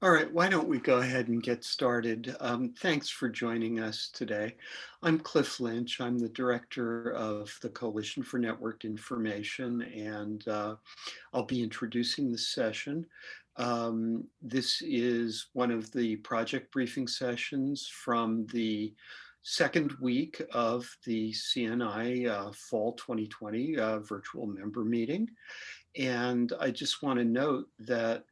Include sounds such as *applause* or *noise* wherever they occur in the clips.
why don't we go ahead and get started? Um, thanks for joining us today. I'm Cliff Lynch. I'm the director of the Coalition for Networked Information, and uh, I'll be introducing the session. Um, this is one of the project briefing sessions from the second week of the CNI uh, Fall 2020 uh, virtual member meeting. And I just want to note that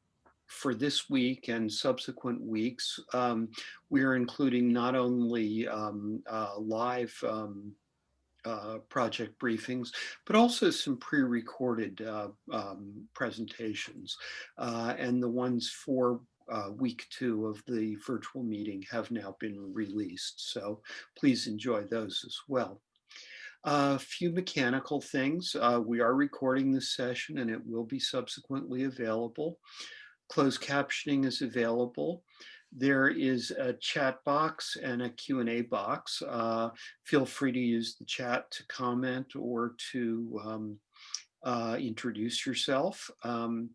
for this week and subsequent weeks, um, we are including not only um, uh, live um, uh, project briefings, but also some pre-recorded uh, um, presentations. Uh, and the ones for uh, week two of the virtual meeting have now been released. So please enjoy those as well. A few mechanical things. Uh, we are recording this session and it will be subsequently available. Closed captioning is available. There is a chat box and a Q&A box. Uh, feel free to use the chat to comment or to um, uh, introduce yourself. Um,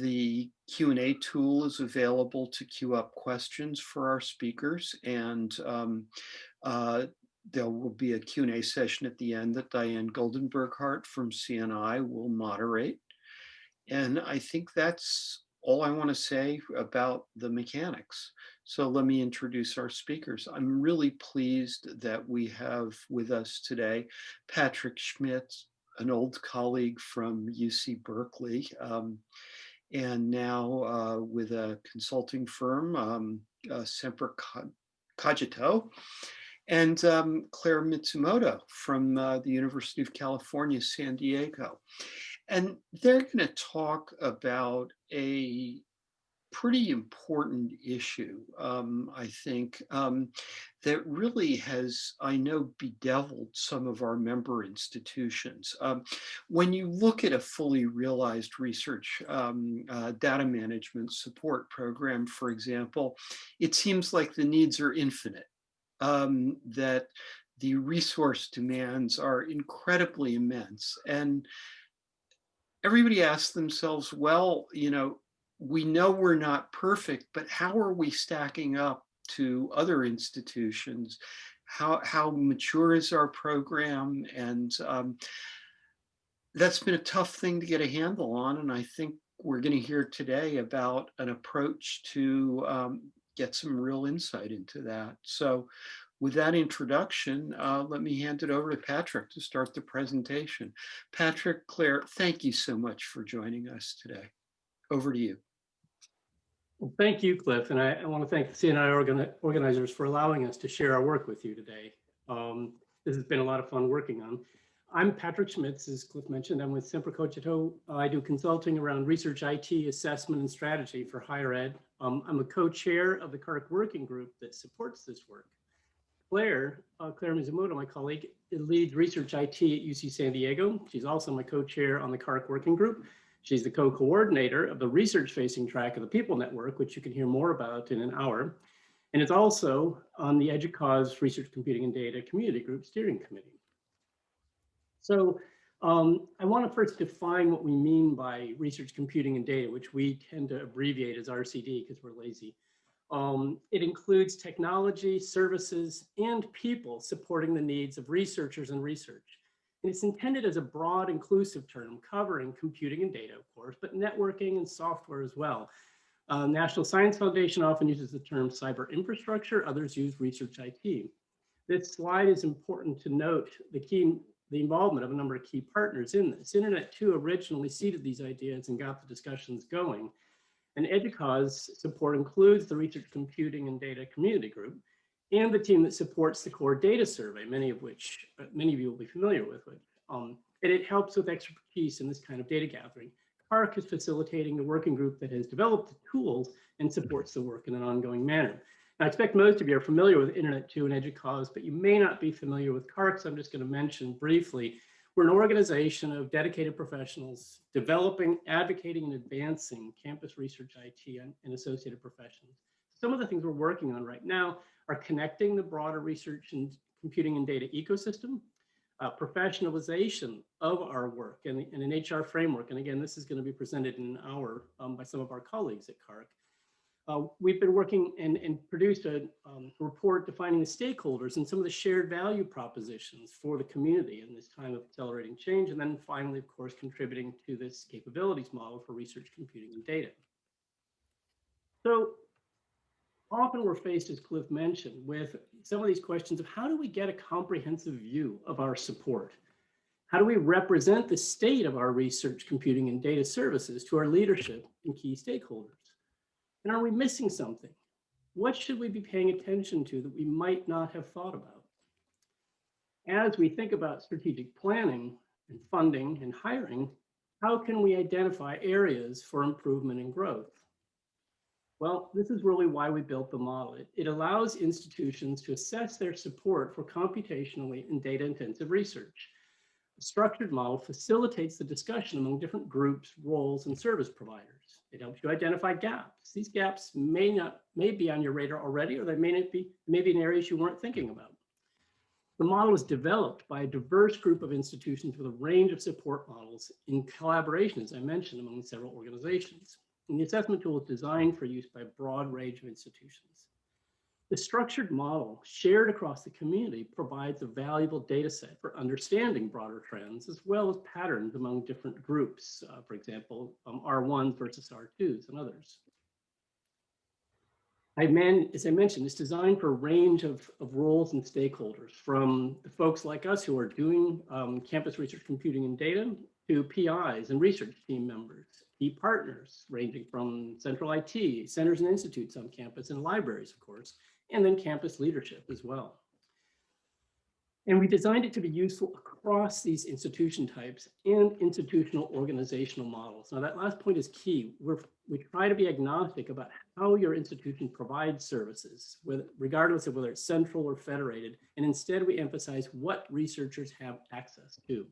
the Q&A tool is available to queue up questions for our speakers and um, uh, there will be a Q&A session at the end that Diane Goldenberg-Hart from CNI will moderate. And I think that's all I want to say about the mechanics. So let me introduce our speakers. I'm really pleased that we have with us today Patrick Schmitz, an old colleague from UC Berkeley, um, and now uh, with a consulting firm, um, uh, Semper Cogito, and um, Claire Mizumoto from uh, the University of California, San Diego. And they're going to talk about a pretty important issue, um, I think, um, that really has, I know, bedeviled some of our member institutions. Um, when you look at a fully realized research um, uh, data management support program, for example, it seems like the needs are infinite, um, that the resource demands are incredibly immense. And everybody asks themselves, well, you know, we know we're not perfect, but how are we stacking up to other institutions? How, how mature is our program? And um, that's been a tough thing to get a handle on. And I think we're going to hear today about an approach to um, get some real insight into that. So with that introduction, uh, let me hand it over to Patrick to start the presentation. Patrick, Claire, thank you so much for joining us today. Over to you. Well, thank you, Cliff, and I, I want to thank the CNI organ organizers for allowing us to share our work with you today. Um, this has been a lot of fun working on. I'm Patrick Schmitz, as Cliff mentioned. I'm with Semper Cogito. I do consulting around research IT, assessment, and strategy for higher ed. Um, I'm a co-chair of the CaRCC working group that supports this work. Claire, uh, Claire Mizumoto, my colleague, leads research IT at UC San Diego. She's also my co-chair on the CaRCC working group. She's the co-coordinator of the research-facing track of the People Network, which you can hear more about in an hour. And it's also on the EDUCAUSE Research Computing and Data Community Group Steering Committee. So um, I want to first define what we mean by research computing and data, which we tend to abbreviate as RCD because we're lazy. Um, it includes technology, services, and people supporting the needs of researchers and research. And it's intended as a broad inclusive term covering computing and data, of course, but networking and software as well. Uh, National Science Foundation often uses the term cyber infrastructure, others use research IT. This slide is important to note the key the involvement of a number of key partners in this. Internet 2 originally seeded these ideas and got the discussions going. And EDUCAUSE support includes the Research Computing and Data Community Group and the team that supports the core data survey, many of which uh, many of you will be familiar with. Um, and it helps with expertise in this kind of data gathering. CaRCC is facilitating the working group that has developed the tools and supports the work in an ongoing manner. Now, I expect most of you are familiar with Internet 2 and EDUCAUSE, but you may not be familiar with CaRCC, so I'm just going to mention briefly we're an organization of dedicated professionals developing, advocating, and advancing campus research IT and, and associated professions. Some of the things we're working on right now are connecting the broader research and computing and data ecosystem, uh, professionalization of our work and, an HR framework. And again, this is going to be presented in an hour um, by some of our colleagues at CaRCC. Uh, we've been working and, and produced a um, report defining the stakeholders and some of the shared value propositions for the community in this time of accelerating change. And then finally, of course, contributing to this capabilities model for research, computing, and data. So often we're faced, as Cliff mentioned, with some of these questions of how do we get a comprehensive view of our support? How do we represent the state of our research, computing, and data services to our leadership and key stakeholders? And are we missing something? What should we be paying attention to that we might not have thought about? As we think about strategic planning and funding and hiring, how can we identify areas for improvement and growth? Well, this is really why we built the model. It, it allows institutions to assess their support for computationally and data intensive research. A structured model facilitates the discussion among different groups, roles, and service providers. It helps you identify gaps. These gaps may not may be on your radar already, or they may not be maybe in areas you weren't thinking about. The model was developed by a diverse group of institutions with a range of support models in collaboration, as I mentioned, among several organizations. And the assessment tool is designed for use by a broad range of institutions. The structured model shared across the community provides a valuable data set for understanding broader trends as well as patterns among different groups, uh, for example, um, R1s versus R2s and others. I man, as I mentioned, it's designed for a range of, of roles and stakeholders from the folks like us who are doing um, campus research computing and data to PIs and research team members, key partners ranging from central IT, centers and institutes on campus and libraries, of course, and then campus leadership as well. And we designed it to be useful across these institution types and institutional organizational models. Now that last point is key. We're, we try to be agnostic about how your institution provides services, regardless of whether it's central or federated. And instead we emphasize what researchers have access to.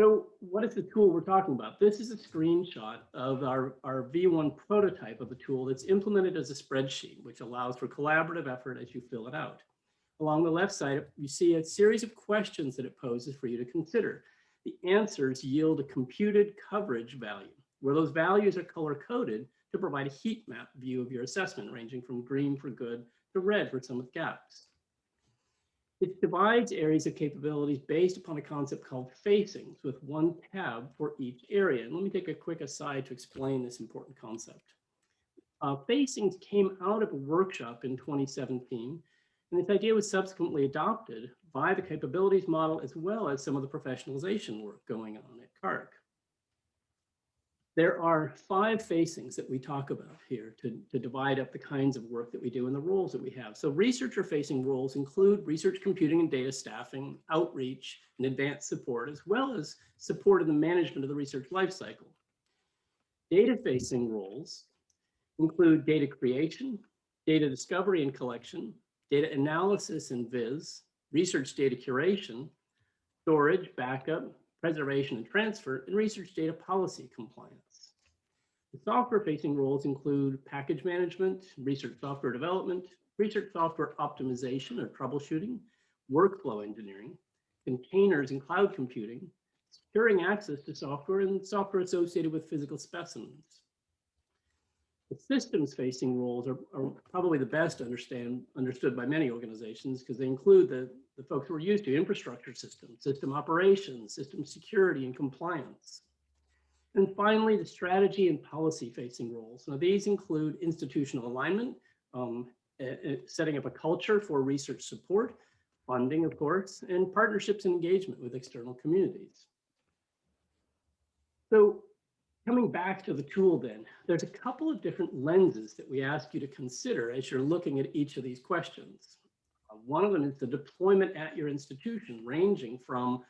So what is the tool we're talking about? This is a screenshot of our, our V1 prototype of a tool that's implemented as a spreadsheet, which allows for collaborative effort as you fill it out. Along the left side, you see a series of questions that it poses for you to consider. The answers yield a computed coverage value, where those values are color coded to provide a heat map view of your assessment, ranging from green for good to red for some with gaps. It divides areas of capabilities based upon a concept called facings with one tab for each area. And let me take a quick aside to explain this important concept. Uh, facings came out of a workshop in 2017, and this idea was subsequently adopted by the capabilities model as well as some of the professionalization work going on at CaRCC. There are five facings that we talk about here to, to divide up the kinds of work that we do and the roles that we have. So researcher facing roles include research computing and data staffing, outreach, and advanced support, as well as support in the management of the research lifecycle. Data facing roles include data creation, data discovery and collection, data analysis and viz, research data curation, storage, backup, preservation and transfer, and research data policy compliance. The software-facing roles include package management, research software development, research software optimization or troubleshooting, workflow engineering, containers and cloud computing, securing access to software and software associated with physical specimens. The systems facing roles are, are probably the best understand, understood by many organizations because they include the, the folks who are used to infrastructure systems, system operations, system security and compliance. And finally, the strategy and policy facing roles. Now these include institutional alignment, um, uh, setting up a culture for research support, funding, of course, and partnerships and engagement with external communities. So coming back to the tool then, there's a couple of different lenses that we ask you to consider as you're looking at each of these questions. Uh, one of them is the deployment at your institution, ranging from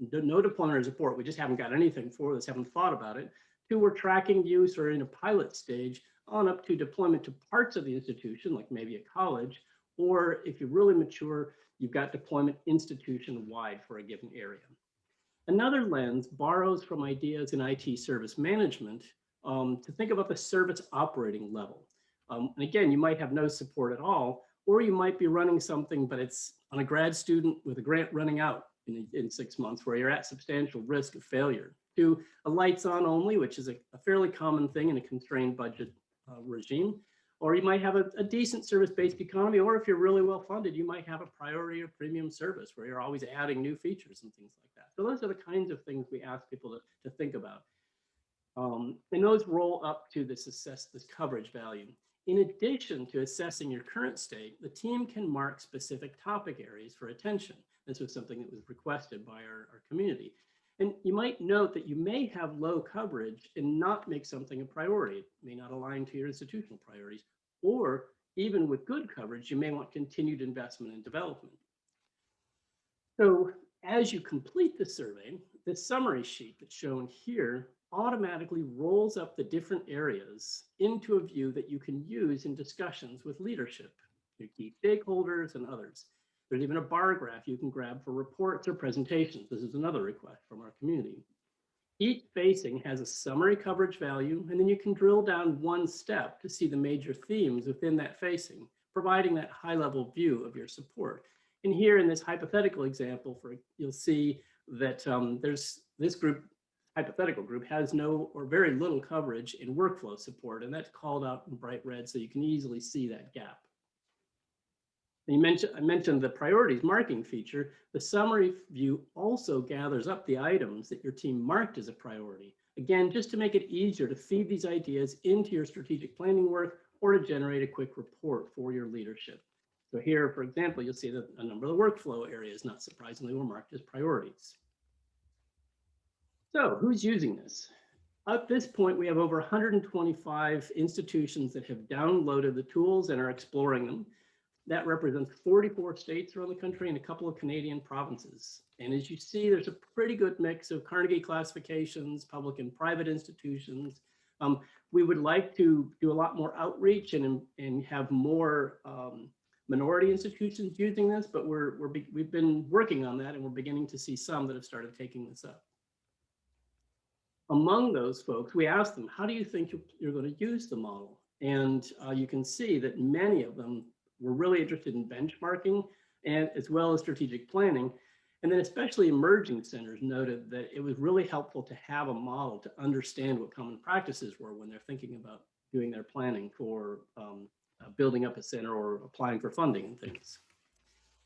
no deployment or support, we just haven't got anything for this, haven't thought about it, to we're tracking use or in a pilot stage, on up to deployment to parts of the institution, like maybe a college, or if you're really mature, you've got deployment institution-wide for a given area. Another lens borrows from ideas in IT service management um, to think about the service operating level. Um, and again, you might have no support at all, or you might be running something, but it's on a grad student with a grant running out in, in six months where you're at substantial risk of failure to a lights on only, which is a, a fairly common thing in a constrained budget uh, regime. Or you might have a, a decent service-based economy, or if you're really well funded, you might have a priority or premium service where you're always adding new features and things like that. So those are the kinds of things we ask people to, to think about. Um, and those roll up to this assess this coverage value. In addition to assessing your current state, the team can mark specific topic areas for attention. This was something that was requested by our, our community. And you might note that you may have low coverage and not make something a priority. It may not align to your institutional priorities. Or even with good coverage, you may want continued investment and development. So as you complete the survey, the summary sheet that's shown here automatically rolls up the different areas into a view that you can use in discussions with leadership, your key stakeholders and others. There's even a bar graph you can grab for reports or presentations. This is another request from our community. Each facing has a summary coverage value, and then you can drill down one step to see the major themes within that facing, providing that high level view of your support. And here in this hypothetical example, for you'll see that um, there's this group, hypothetical group, has no or very little coverage in workflow support, and that's called out in bright red so you can easily see that gap. You mentioned, I mentioned the priorities marking feature. The summary view also gathers up the items that your team marked as a priority. Again, just to make it easier to feed these ideas into your strategic planning work or to generate a quick report for your leadership. So here, for example, you'll see that a number of the workflow areas, not surprisingly, were marked as priorities. So who's using this? At this point, we have over 125 institutions that have downloaded the tools and are exploring them. That represents 44 states around the country and a couple of Canadian provinces. And as you see, there's a pretty good mix of Carnegie classifications, public and private institutions. Um, we would like to do a lot more outreach and, and have more um, minority institutions using this, but we're, we're we've been working on that and we're beginning to see some that have started taking this up. Among those folks, we asked them, how do you think you're going to use the model? And uh, you can see that many of them we're really interested in benchmarking and as well as strategic planning. And then especially emerging centers noted that it was really helpful to have a model to understand what common practices were when they're thinking about doing their planning for um, uh, building up a center or applying for funding and things.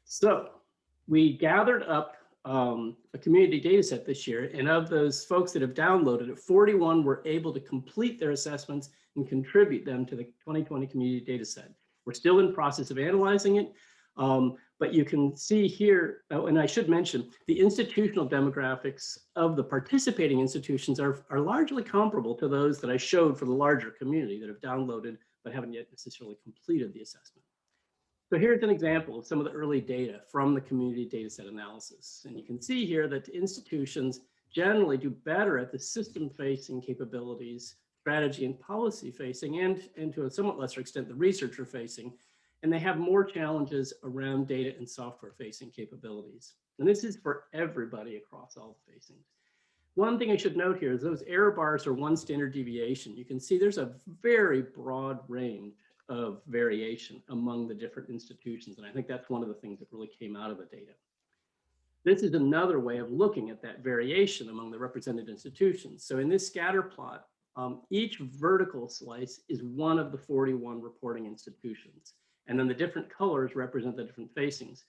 So we gathered up um, a community data set this year, and of those folks that have downloaded it, 41 were able to complete their assessments and contribute them to the 2020 community data set. We're still in process of analyzing it, um, but you can see here, oh, and I should mention, the institutional demographics of the participating institutions are, are largely comparable to those that I showed for the larger community that have downloaded but haven't yet necessarily completed the assessment. So here's an example of some of the early data from the community data set analysis. And you can see here that institutions generally do better at the system facing capabilities strategy and policy facing and, and to a somewhat lesser extent, the researcher facing, and they have more challenges around data and software facing capabilities. And this is for everybody across all the facings. One thing I should note here is those error bars are one standard deviation. You can see there's a very broad range of variation among the different institutions. And I think that's one of the things that really came out of the data. This is another way of looking at that variation among the represented institutions. So in this scatter plot, um, each vertical slice is one of the 41 reporting institutions. And then the different colors represent the different facings.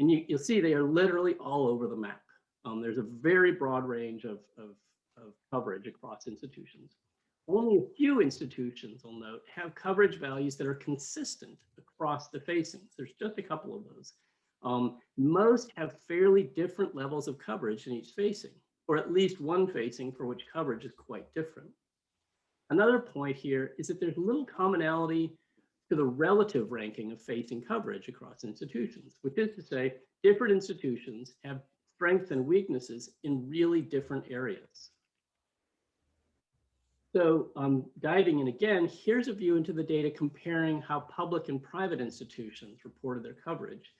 And you, will see they are literally all over the map. Um, there's a very broad range of, of, of coverage across institutions. Only a few institutions, I'll note, have coverage values that are consistent across the facings. There's just a couple of those. Um, most have fairly different levels of coverage in each facing, or at least one facing for which coverage is quite different. Another point here is that there's little commonality to the relative ranking of facing coverage across institutions, which is to say different institutions have strengths and weaknesses in really different areas. So um, diving in again, here's a view into the data comparing how public and private institutions reported their coverage.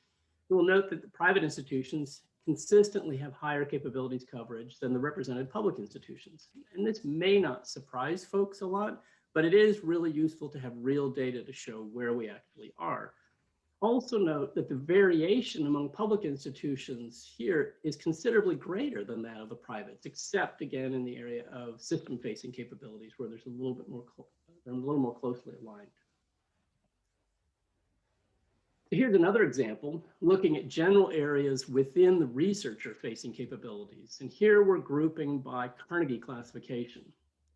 You will note that the private institutions consistently have higher capabilities coverage than the represented public institutions. And this may not surprise folks a lot, but it is really useful to have real data to show where we actually are. Also note that the variation among public institutions here is considerably greater than that of the privates, except again in the area of system facing capabilities where there's a little bit more they're a little more closely aligned. Here's another example, looking at general areas within the researcher facing capabilities. And here we're grouping by Carnegie classification.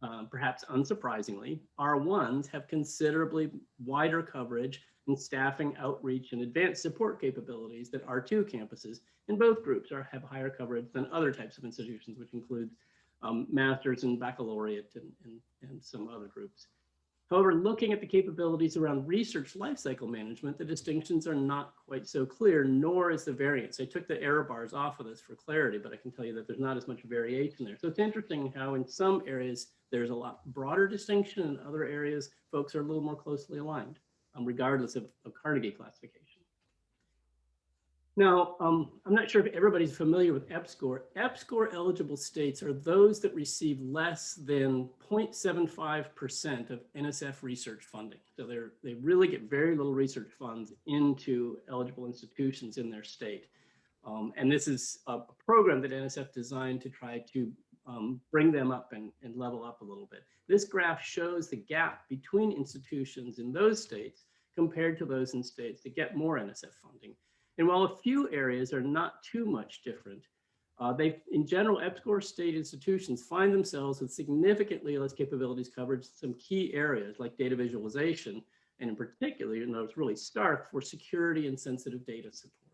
Uh, perhaps unsurprisingly, R1s have considerably wider coverage and staffing, outreach, and advanced support capabilities that R2 campuses in both groups are, have higher coverage than other types of institutions, which includes um, masters and baccalaureate and, and, and some other groups. However, looking at the capabilities around research lifecycle management, the distinctions are not quite so clear, nor is the variance. I took the error bars off of this for clarity, but I can tell you that there's not as much variation there. So it's interesting how in some areas there's a lot broader distinction, in other areas folks are a little more closely aligned, um, regardless of, of Carnegie classification. Now, um, I'm not sure if everybody's familiar with EPSCoR. EPSCoR eligible states are those that receive less than 0.75% of NSF research funding. So they're, they really get very little research funds into eligible institutions in their state. Um, and this is a program that NSF designed to try to um, bring them up and, and level up a little bit. This graph shows the gap between institutions in those states compared to those in states that get more NSF funding. And while a few areas are not too much different, uh, they, in general, EPSCoR state institutions find themselves with significantly less capabilities coverage some key areas like data visualization, and in particular, you know, it's really stark for security and sensitive data support.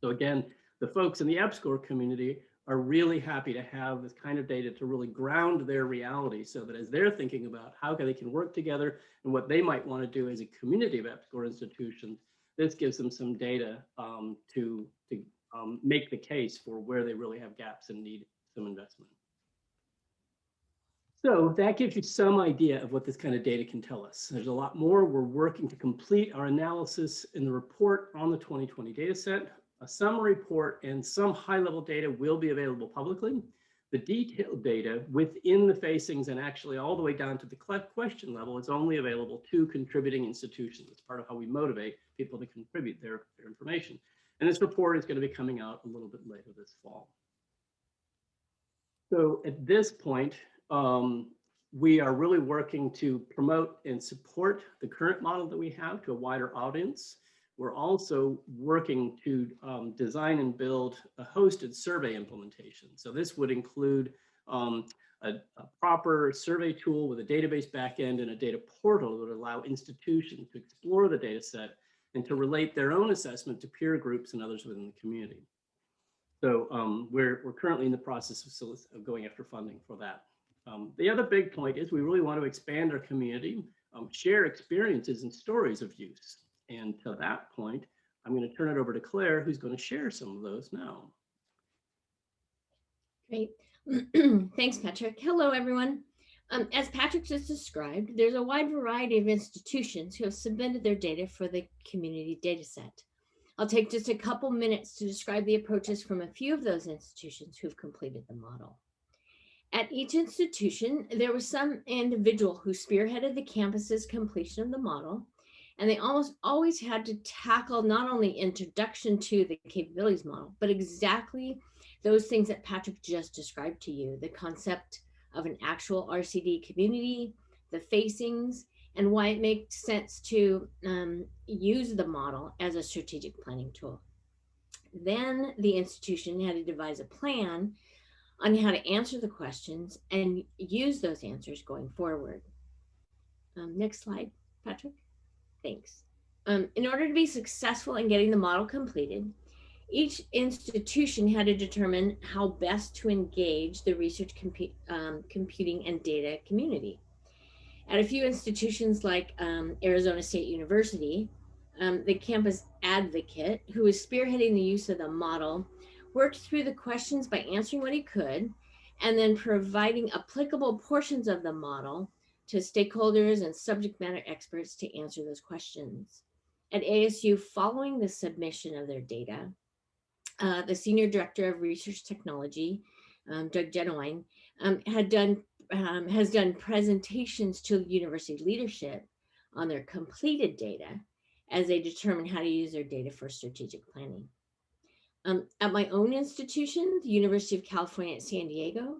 So again, the folks in the EPSCoR community are really happy to have this kind of data to really ground their reality so that as they're thinking about how they can work together and what they might want to do as a community of EPSCoR institutions, this gives them some data um, to, to um, make the case for where they really have gaps and need some investment. So that gives you some idea of what this kind of data can tell us. There's a lot more. We're working to complete our analysis in the report on the 2020 data set. A summary report and some high level data will be available publicly. The detailed data within the facings and actually all the way down to the question level is only available to contributing institutions. It's part of how we motivate people to contribute their, their information. And this report is going to be coming out a little bit later this fall. So at this point, um, we are really working to promote and support the current model that we have to a wider audience. We're also working to um, design and build a hosted survey implementation. So this would include um, a, a, proper survey tool with a database backend and a data portal that would allow institutions to explore the data set and to relate their own assessment to peer groups and others within the community. So um, we're, we're currently in the process of, of going after funding for that. Um, the other big point is we really want to expand our community, um, share experiences and stories of use. And to that point, I'm going to turn it over to Claire, who's going to share some of those now. Great. *clears throat* Thanks, Patrick. Hello, everyone. Um, as Patrick just described, there's a wide variety of institutions who have submitted their data for the community data set. I'll take just a couple minutes to describe the approaches from a few of those institutions who've completed the model. At each institution, there was some individual who spearheaded the campus's completion of the model, and they almost always had to tackle not only introduction to the capabilities model, but exactly those things that Patrick just described to you, the concept of an actual RCD community, the facings, and why it makes sense to um, use the model as a strategic planning tool. Then the institution had to devise a plan on how to answer the questions and use those answers going forward. Um, next slide, Patrick. Thanks. Um, in order to be successful in getting the model completed, each institution had to determine how best to engage the research compu um, computing and data community. At a few institutions like um, Arizona State University, um, the campus advocate who was spearheading the use of the model worked through the questions by answering what he could and then providing applicable portions of the model to stakeholders and subject matter experts to answer those questions. At ASU, following the submission of their data, uh, the Senior Director of Research Technology, um, Doug Jennewein, um, had done, um, has done presentations to university leadership on their completed data as they determine how to use their data for strategic planning. Um, at my own institution, the University of California at San Diego,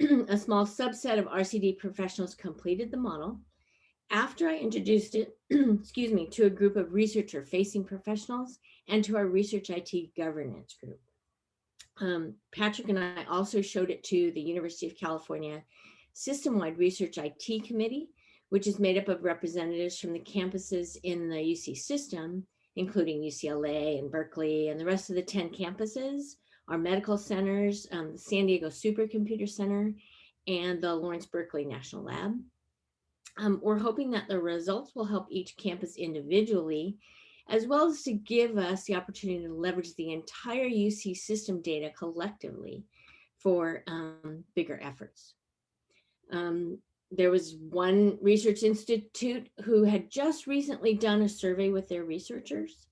a small subset of RCD professionals completed the model. After I introduced it, *clears throat* excuse me, to a group of researcher facing professionals and to our research IT governance group. Um, Patrick and I also showed it to the University of California System-Wide Research IT Committee, which is made up of representatives from the campuses in the UC system, including UCLA and Berkeley and the rest of the 10 campuses, our medical centers, um, the San Diego Supercomputer Center, and the Lawrence Berkeley National Lab. Um, we're hoping that the results will help each campus individually, as well as to give us the opportunity to leverage the entire UC system data collectively for um, bigger efforts. Um, there was one research institute who had just recently done a survey with their researchers.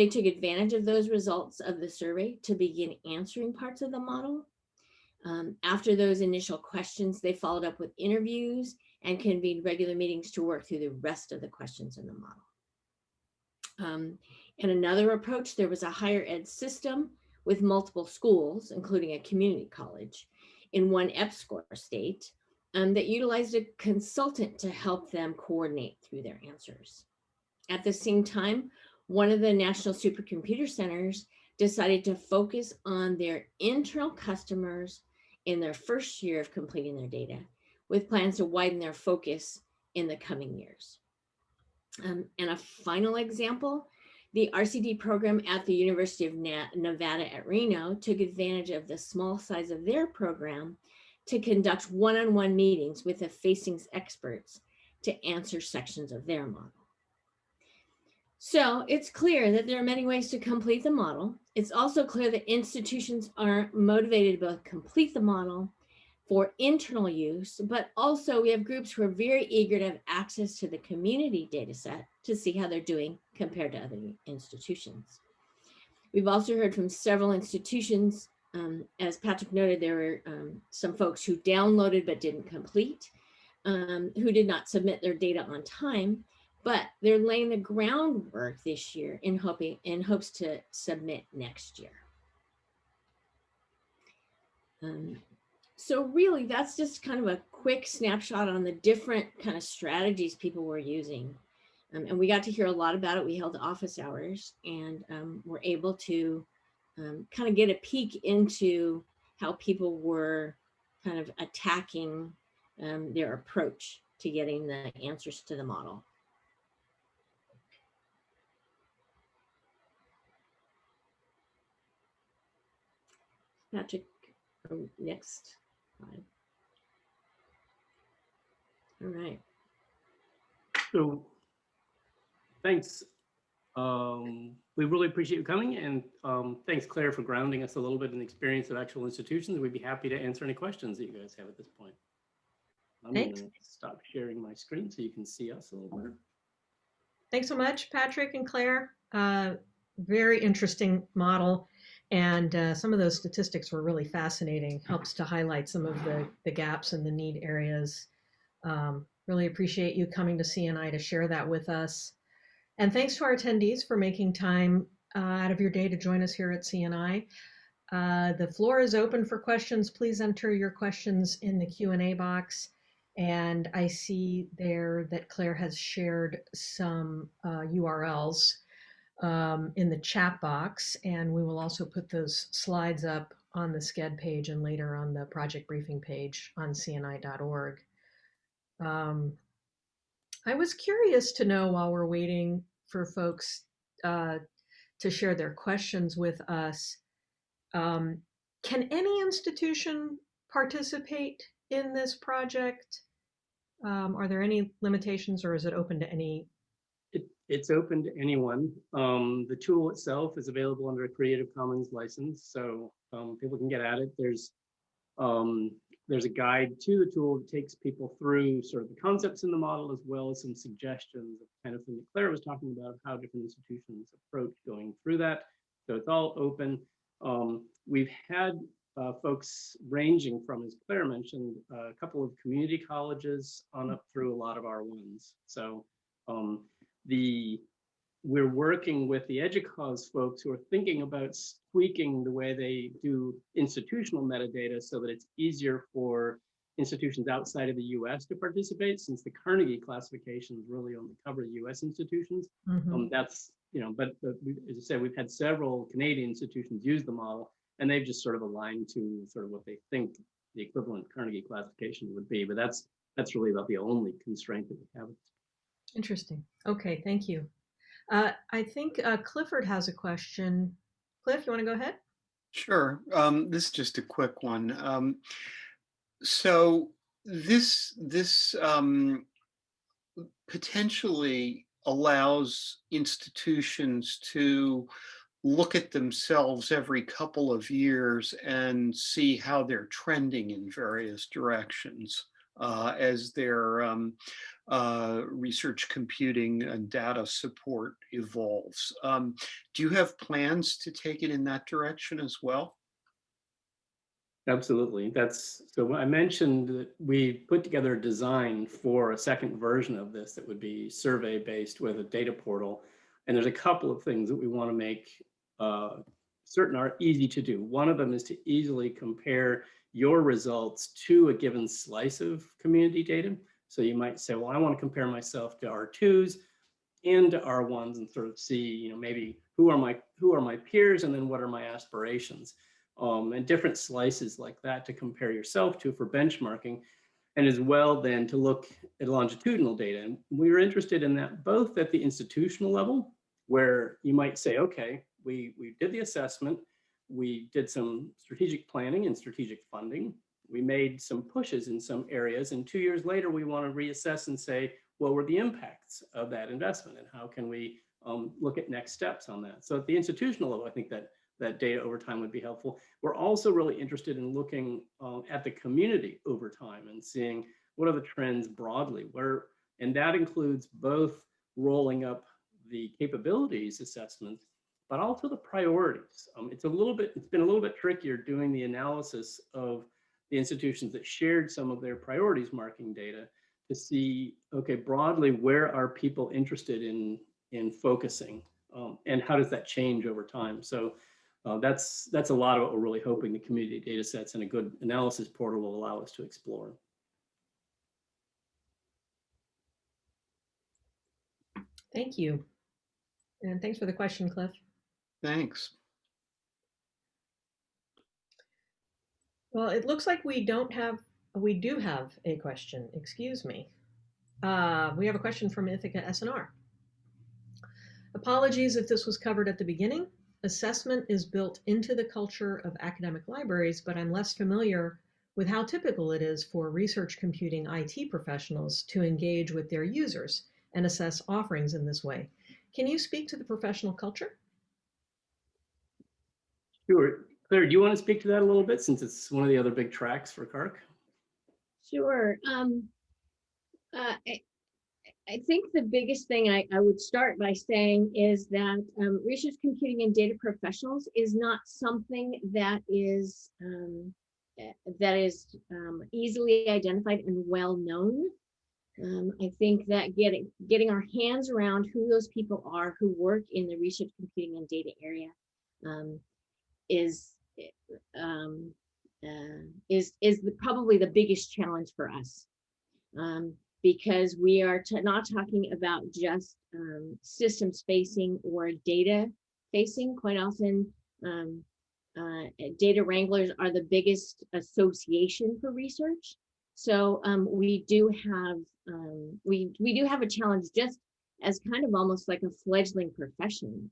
They took advantage of those results of the survey to begin answering parts of the model. Um, after those initial questions, they followed up with interviews and convened regular meetings to work through the rest of the questions in the model. Um, and another approach, there was a higher ed system with multiple schools, including a community college in one EPSCoR state um, that utilized a consultant to help them coordinate through their answers. At the same time, one of the national supercomputer centers decided to focus on their internal customers in their first year of completing their data with plans to widen their focus in the coming years. Um, and a final example, the RCD program at the University of Nevada at Reno took advantage of the small size of their program to conduct one-on-one -on -one meetings with the facings experts to answer sections of their model. So it's clear that there are many ways to complete the model. It's also clear that institutions are motivated to both complete the model for internal use, but also we have groups who are very eager to have access to the community data set to see how they're doing compared to other institutions. We've also heard from several institutions, um, as Patrick noted, there were um, some folks who downloaded but didn't complete, um, who did not submit their data on time, but they're laying the groundwork this year in hoping in hopes to submit next year. Um, so really, that's just kind of a quick snapshot on the different kind of strategies people were using. Um, and we got to hear a lot about it. We held office hours and um, were able to um, kind of get a peek into how people were kind of attacking um, their approach to getting the answers to the model. Patrick, um, next. All right. So thanks. Um, we really appreciate you coming and um, thanks Claire for grounding us a little bit in the experience of actual institutions. We'd be happy to answer any questions that you guys have at this point. I'm Thanks. gonna stop sharing my screen so you can see us a little better. Thanks so much, Patrick and Claire. Uh, very interesting model. And uh, some of those statistics were really fascinating, helps to highlight some of the, the gaps and the need areas. Um, really appreciate you coming to CNI to share that with us. And thanks to our attendees for making time uh, out of your day to join us here at CNI. Uh, the floor is open for questions. Please enter your questions in the Q&A box. And I see there that Claire has shared some uh, URLs um, in the chat box, and we will also put those slides up on the Sched page and later on the project briefing page on cni.org. Um, I was curious to know while we're waiting for folks uh, to share their questions with us, um, can any institution participate in this project? Um, are there any limitations or is it open to any it's open to anyone. Um, the tool itself is available under a Creative Commons license, so um, people can get at it. There's um, there's a guide to the tool that takes people through sort of the concepts in the model as well as some suggestions of kind of thing that Claire was talking about, how different institutions approach going through that. So it's all open. Um, we've had uh, folks ranging from, as Claire mentioned, a couple of community colleges on up through a lot of R1s. So um, the we're working with the EDUCAUSE folks who are thinking about tweaking the way they do institutional metadata so that it's easier for institutions outside of the US to participate since the Carnegie classifications really only cover US institutions. Mhm. Um, that's, you know, but, but we, as I said, we've had several Canadian institutions use the model and they've just sort of aligned to sort of what they think the equivalent Carnegie classification would be. But that's, that's really about the only constraint that we have. Interesting. Okay, thank you. Uh, I think uh, Clifford has a question. Cliff, you want to go ahead? Sure. Um, this is just a quick one. Um, so this this um, potentially allows institutions to look at themselves every couple of years and see how they're trending in various directions uh, as their um, uh, research computing and data support evolves. Um, do you have plans to take it in that direction as well? Absolutely. That's so I mentioned that we put together a design for a second version of this that would be survey based with a data portal. And there's a couple of things that we want to make uh, certain are easy to do. One of them is to easily compare your results to a given slice of community data. So you might say, well, I want to compare myself to R2s and to R1s and sort of see, you know, maybe who are my who are my peers and then what are my aspirations um, and different slices like that to compare yourself to for benchmarking and as well then to look at longitudinal data. And we were interested in that both at the institutional level where you might say, okay, we, we did the assessment, we did some strategic planning and strategic funding, we made some pushes in some areas and two years later we want to reassess and say, what were the impacts of that investment and how can we um, look at next steps on that? So at the institutional level, I think that that data over time would be helpful. We're also really interested in looking um, at the community over time and seeing what are the trends broadly where, and that includes both rolling up the capabilities assessments, but also the priorities. Um, it's a little bit, it's been a little bit trickier doing the analysis of the institutions that shared some of their priorities marking data to see, okay, broadly, where are people interested in, in focusing um, and how does that change over time? So uh, that's that's a lot of what we're really hoping the community data sets and a good analysis portal will allow us to explore. Thank you. And thanks for the question, Cliff. Thanks. Well, it looks like we don't have, we do have a question, excuse me. Uh, we have a question from Ithaka S+R. Apologies if this was covered at the beginning. Assessment is built into the culture of academic libraries, but I'm less familiar with how typical it is for research computing IT professionals to engage with their users and assess offerings in this way. Can you speak to the professional culture? Sure. Claire, do you want to speak to that a little bit since it's one of the other big tracks for CaRCC? Sure. Um, uh, I, I think the biggest thing I, I would start by saying is that um, research computing and data professionals is not something that is um, that is um, easily identified and well known. Um, I think that getting getting our hands around who those people are who work in the research computing and data area um, is um, uh, is is the, probably the biggest challenge for us um, because we are not talking about just um, systems facing or data facing. Quite often, um, uh, data wranglers are the biggest association for research. So um, we do have um, we we do have a challenge just as kind of almost like a fledgling profession,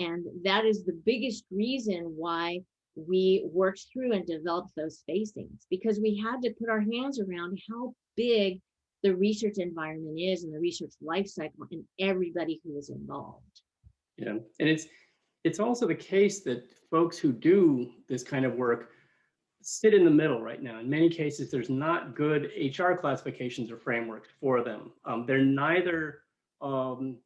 and that is the biggest reason why we worked through and developed those facings because we had to put our hands around how big the research environment is and the research life cycle and everybody who is involved. Yeah, and it's it's also the case that folks who do this kind of work sit in the middle right now. In many cases, there's not good HR classifications or frameworks for them. Um, they're neither um,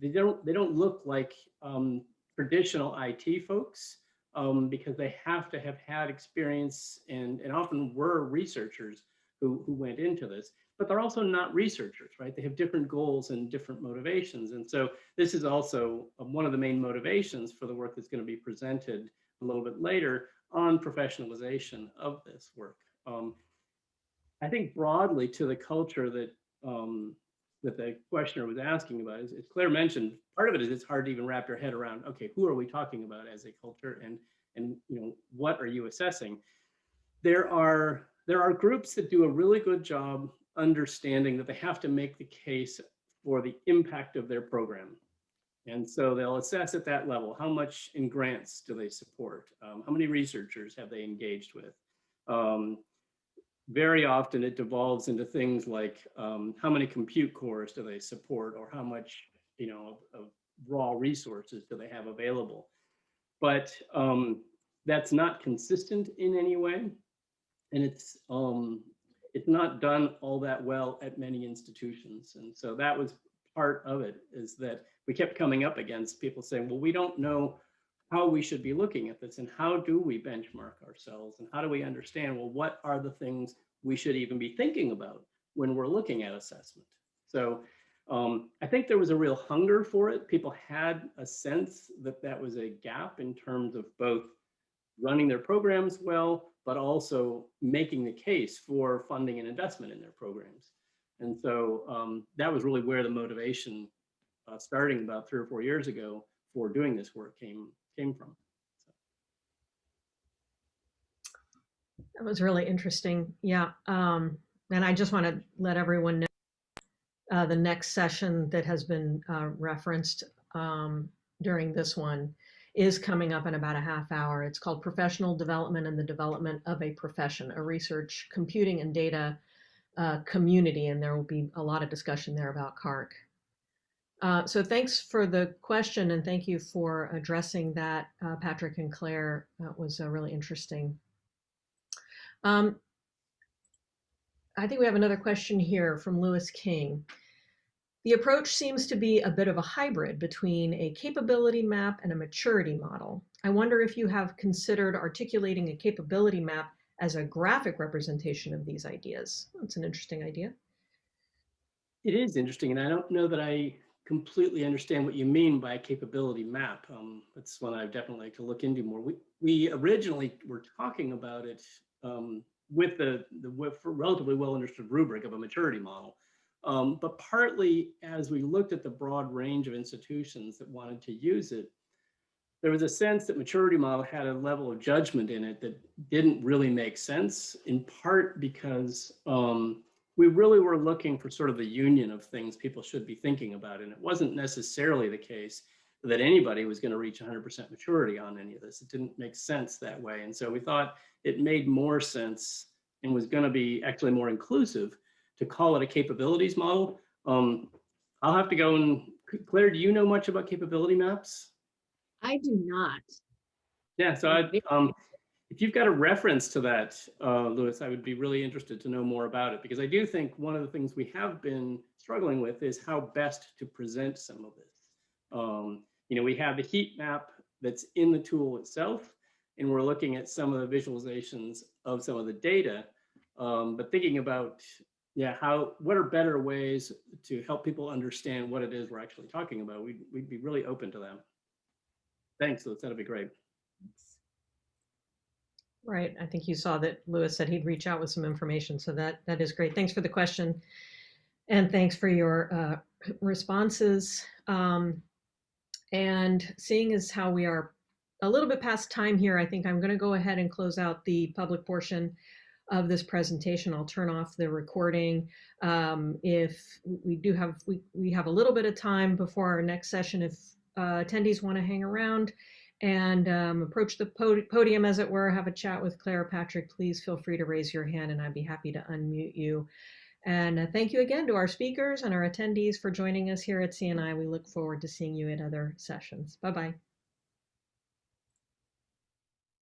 they don't they don't look like um, traditional IT folks um, because they have to have had experience and, and often were researchers who, who went into this, but they're also not researchers, right? They have different goals and different motivations. And so this is also um, one of the main motivations for the work that's going to be presented a little bit later on professionalization of this work. Um, I think broadly to the culture that um, that the questioner was asking about, as, as Claire mentioned, part of it is it's hard to even wrap your head around, okay, who are we talking about as a culture and, and you know, what are you assessing? There are, there are groups that do a really good job understanding that they have to make the case for the impact of their program. And so they'll assess at that level, how much in grants do they support? Um, how many researchers have they engaged with? Um, very often it devolves into things like um, how many compute cores do they support or how much you know of, of raw resources do they have available? But um, that's not consistent in any way. And it's um, it's not done all that well at many institutions. And so that was part of it is that we kept coming up against people saying well we don't know how we should be looking at this and how do we benchmark ourselves and how do we understand well what are the things we should even be thinking about when we're looking at assessment? So um, i think there was a real hunger for it. People had a sense that that was a gap in terms of both running their programs well but also making the case for funding and investment in their programs. And so um, that was really where the motivation uh, starting about three or four years ago for doing this work came came from. That was really interesting. Yeah. Um, and I just want to let everyone know uh, the next session that has been uh, referenced um, during this one is coming up in about a half hour. It's called Professional Development and the Development of a Profession, a research, computing, and data uh, community. And there will be a lot of discussion there about CaRCC. Uh, so thanks for the question and thank you for addressing that, uh, Patrick and Claire. That was uh, really interesting. Um, I think we have another question here from Lewis King. The approach seems to be a bit of a hybrid between a capability map and a maturity model. I wonder if you have considered articulating a capability map as a graphic representation of these ideas. That's an interesting idea. It is interesting, and I don't know that I completely understand what you mean by a capability map. Um, that's one I've definitely like to look into more. We, we originally were talking about it um, with the, the with relatively well understood rubric of a maturity model. Um, but partly as we looked at the broad range of institutions that wanted to use it, there was a sense that maturity model had a level of judgment in it that didn't really make sense, in part because um, we really were looking for sort of the union of things people should be thinking about. And it wasn't necessarily the case that anybody was going to reach 100% maturity on any of this. It didn't make sense that way. And so we thought it made more sense and was going to be actually more inclusive to call it a capabilities model. Um, I'll have to go and Claire, do you know much about capability maps? I do not. Yeah, so I, um, if you've got a reference to that, uh, Lewis, I would be really interested to know more about it because I do think one of the things we have been struggling with is how best to present some of this. Um, you know, we have the heat map that's in the tool itself, and we're looking at some of the visualizations of some of the data, um, but thinking about, yeah, how, what are better ways to help people understand what it is we're actually talking about? We'd, we'd be really open to them. Thanks, Lewis, that'd be great. Right. I think you saw that Lewis said he'd reach out with some information. So that that is great. Thanks for the question. And thanks for your uh, *clears throat* responses. Um, and seeing as how we are a little bit past time here, I think I'm going to go ahead and close out the public portion of this presentation. I'll turn off the recording. Um, if we do have, we, we have a little bit of time before our next session, if uh, attendees want to hang around, and um, approach the podium as it were, have a chat with Claire Patrick, please feel free to raise your hand and I'd be happy to unmute you. And uh, thank you again to our speakers and our attendees for joining us here at CNI. We look forward to seeing you at other sessions. Bye-bye.